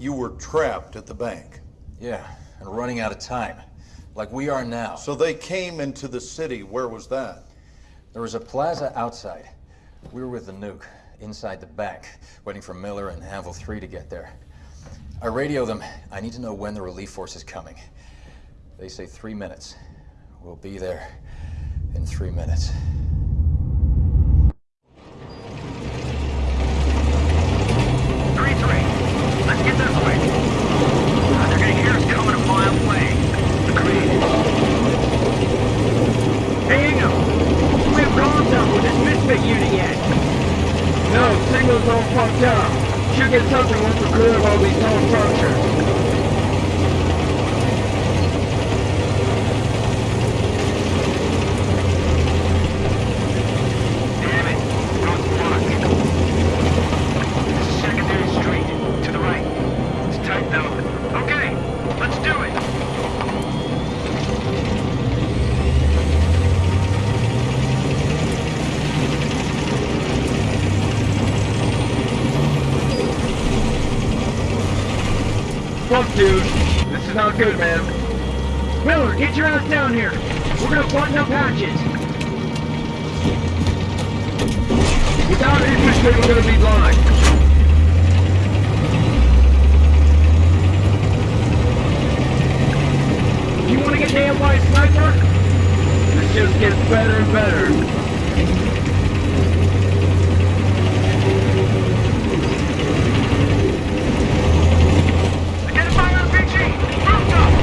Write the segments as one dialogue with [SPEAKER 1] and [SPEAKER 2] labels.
[SPEAKER 1] You were trapped at the bank.
[SPEAKER 2] Yeah, and running out of time. Like we are now.
[SPEAKER 1] So they came into the city. Where was that?
[SPEAKER 2] There was a plaza outside. We were with the nuke, inside the bank, waiting for Miller and Anvil 3 to get there. I radio them. I need to know when the relief force is coming. They say three minutes. We'll be there in three minutes.
[SPEAKER 3] Three, three. Let's get this way. They're gonna hear us coming a mile away. Agreed. Hey, Ingham. We have contact with this misfit unit yet.
[SPEAKER 4] No, signal's all fucked up. Should get something once we're clear of all these known structures.
[SPEAKER 3] Damn it. Road's blocked. This is secondary street. To the right. It's tight though. Okay. Let's do it.
[SPEAKER 4] Fuck, dude. Good, man.
[SPEAKER 3] Miller, get your ass down here. We're gonna button up hatches.
[SPEAKER 4] Without infantry, we're gonna be blind.
[SPEAKER 3] You wanna get nailed by a sniper?
[SPEAKER 4] This just gets better and better.
[SPEAKER 3] RPG!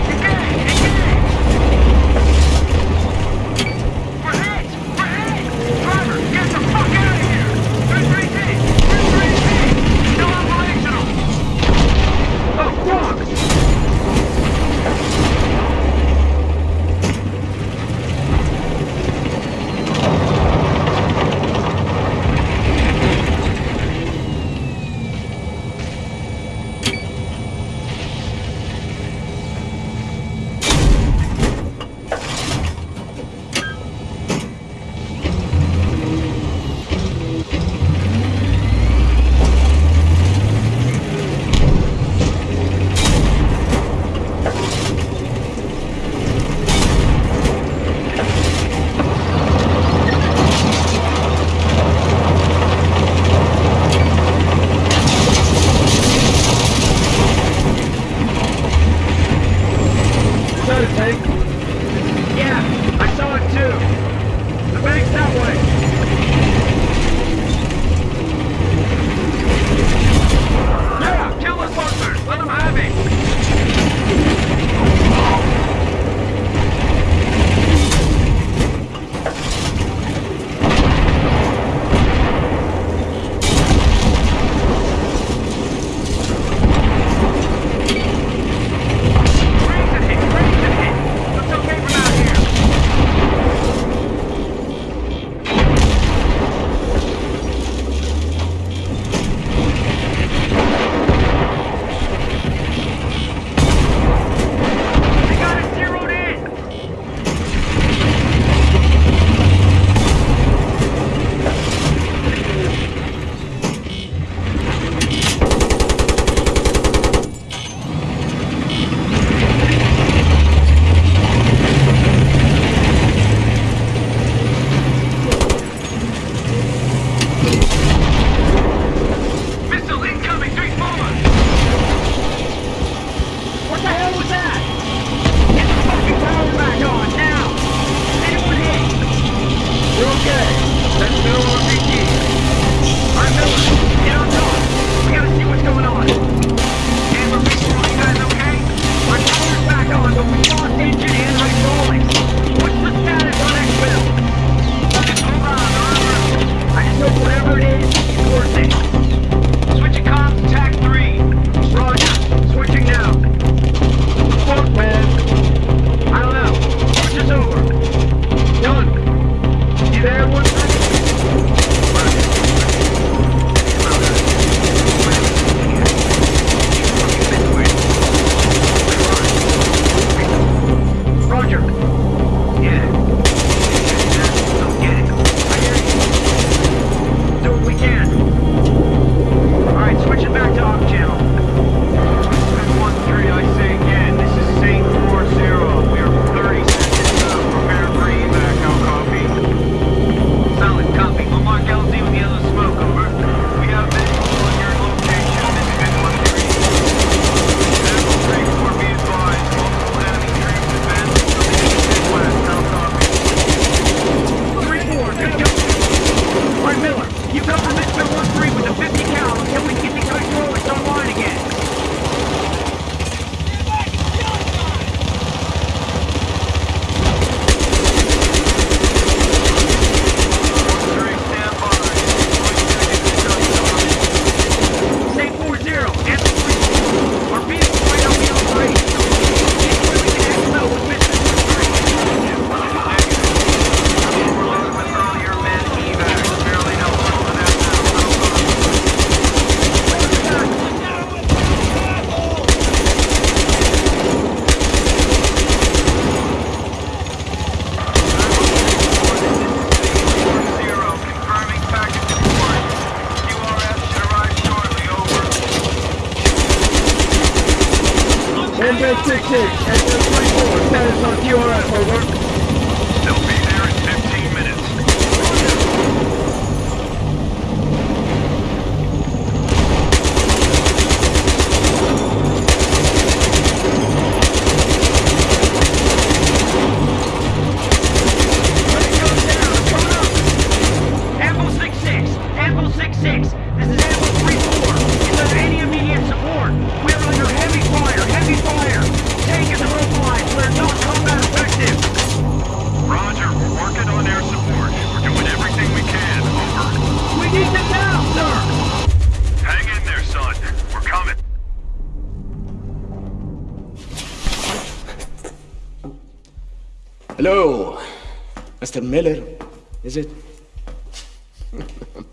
[SPEAKER 4] Number 66, Engine 34, status on QRF, over.
[SPEAKER 5] Hello, Mr. Miller, is it?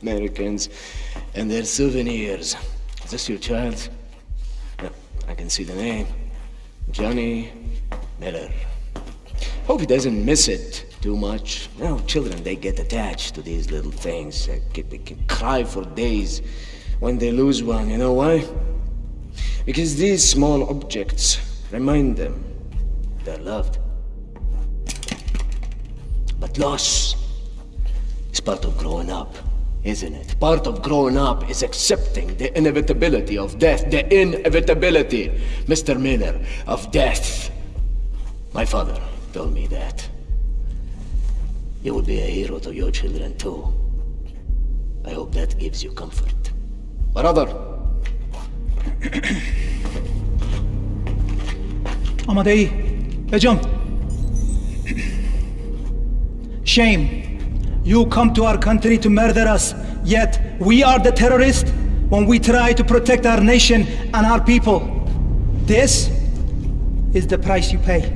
[SPEAKER 5] Americans and their souvenirs. Is this your child? Yeah, I can see the name. Johnny Miller. Hope he doesn't miss it too much. You know, children, they get attached to these little things. They can, they can cry for days when they lose one. You know why? Because these small objects remind them they're loved. Loss is part of growing up, isn't it? Part of growing up is accepting the inevitability of death, the inevitability, Mr. Miller, of death. My father told me that. You will be a hero to your children too. I hope that gives you comfort. Brother,
[SPEAKER 6] Amadei, Ejam. Shame. You come to our country to murder us, yet we are the terrorists when we try to protect our nation and our people. This is the price you pay.